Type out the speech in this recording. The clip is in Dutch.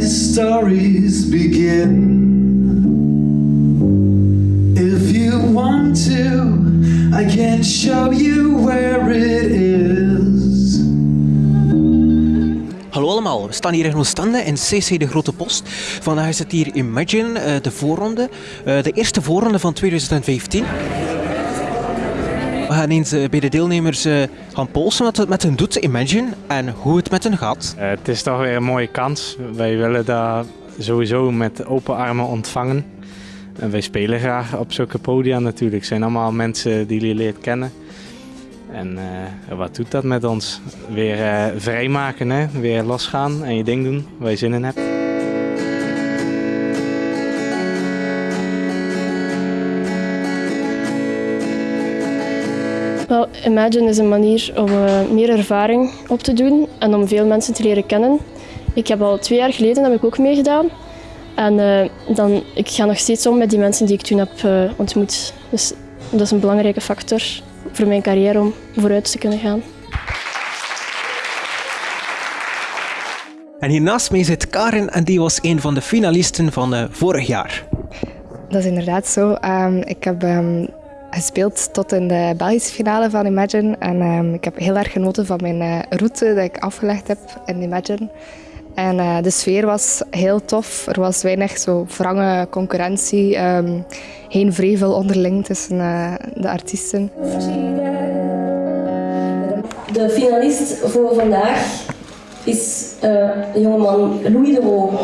stories begin. If you want to, I can show you where it is. Hallo allemaal, we staan hier in Oostende in CC De Grote Post. Vandaag het hier Imagine, eh, de voorronde. Eh, de eerste voorronde van 2015. We gaan eens eh, bij de deelnemers eh, gaan polsen wat het met hen doet, Imagine, en hoe het met hen gaat. Eh, het is toch weer een mooie kans. Wij willen dat sowieso met open armen ontvangen. En wij spelen graag op zulke podia natuurlijk. Het zijn allemaal mensen die je leert kennen. En wat doet dat met ons? Weer vrijmaken, hè? weer losgaan en je ding doen waar je zin in hebt. Wel, Imagine is een manier om eh, meer ervaring op te doen en om veel mensen te leren kennen. Ik heb al twee jaar geleden heb ik ook meegedaan. En eh, dan, ik ga nog steeds om met die mensen die ik toen heb eh, ontmoet. Dus dat is een belangrijke factor voor mijn carrière om vooruit te kunnen gaan. En hiernaast mij zit Karin en die was een van de finalisten van eh, vorig jaar. Dat is inderdaad zo. Ehm, ik heb ehm, gespeeld tot in de Belgische finale van Imagine. En ehm, ik heb heel erg genoten van mijn eh, route dat ik afgelegd heb in Imagine. En eh, de sfeer was heel tof. Er was weinig zo wrange concurrentie. ehm, geen vrevel onderling tussen eh, de artiesten. De finalist voor vandaag is jongeman Louis de Roo.